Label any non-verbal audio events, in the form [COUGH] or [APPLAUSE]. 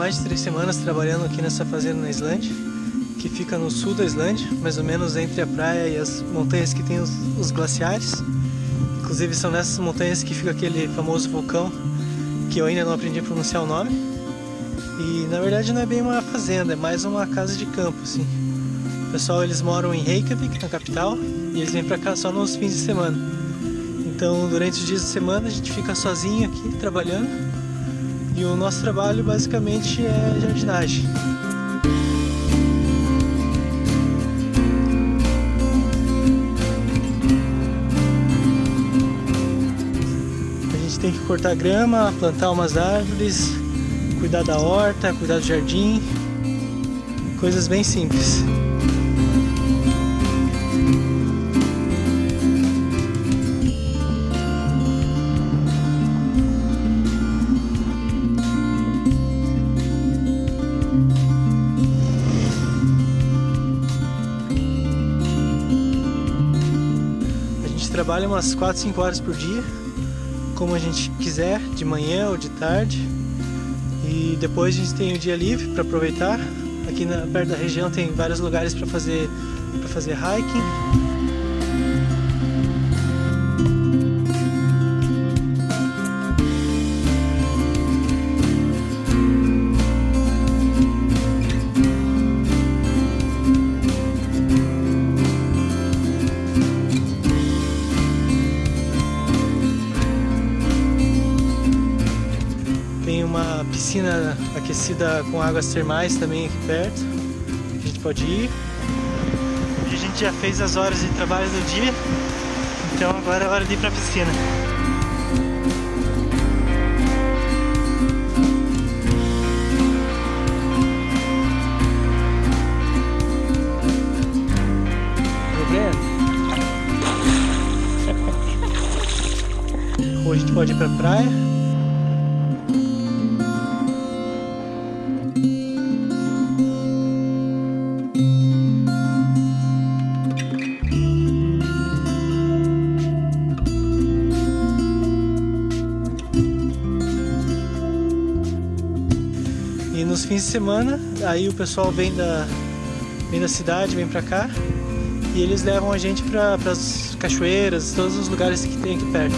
mais de três semanas trabalhando aqui nessa fazenda na Islândia, que fica no sul da Islândia, mais ou menos entre a praia e as montanhas que tem os, os glaciares. Inclusive são nessas montanhas que fica aquele famoso vulcão que eu ainda não aprendi a pronunciar o nome. E na verdade não é bem uma fazenda, é mais uma casa de campo, assim. O pessoal eles moram em Reykjavik, na capital, e eles vêm para cá só nos fins de semana. Então durante os dias de semana a gente fica sozinho aqui trabalhando e o nosso trabalho basicamente é jardinagem. A gente tem que cortar grama, plantar umas árvores, cuidar da horta, cuidar do jardim, coisas bem simples. Trabalha umas 4, 5 horas por dia, como a gente quiser, de manhã ou de tarde. E depois a gente tem o dia livre para aproveitar. Aqui na, perto da região tem vários lugares para fazer, fazer hiking. Piscina aquecida com águas termais também aqui perto. A gente pode ir. a gente já fez as horas de trabalho do dia, então agora é hora de ir pra piscina. Ou [LAUGHS] a gente pode ir pra praia nos fins de semana, aí o pessoal vem da, vem da cidade, vem pra cá e eles levam a gente para as cachoeiras, todos os lugares que tem aqui perto.